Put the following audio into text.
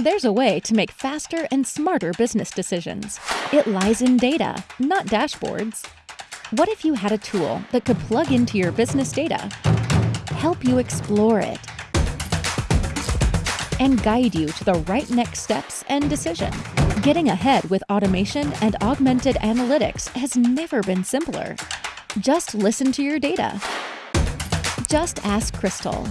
There's a way to make faster and smarter business decisions. It lies in data, not dashboards. What if you had a tool that could plug into your business data, help you explore it, and guide you to the right next steps and decision? Getting ahead with automation and augmented analytics has never been simpler. Just listen to your data. Just ask Crystal.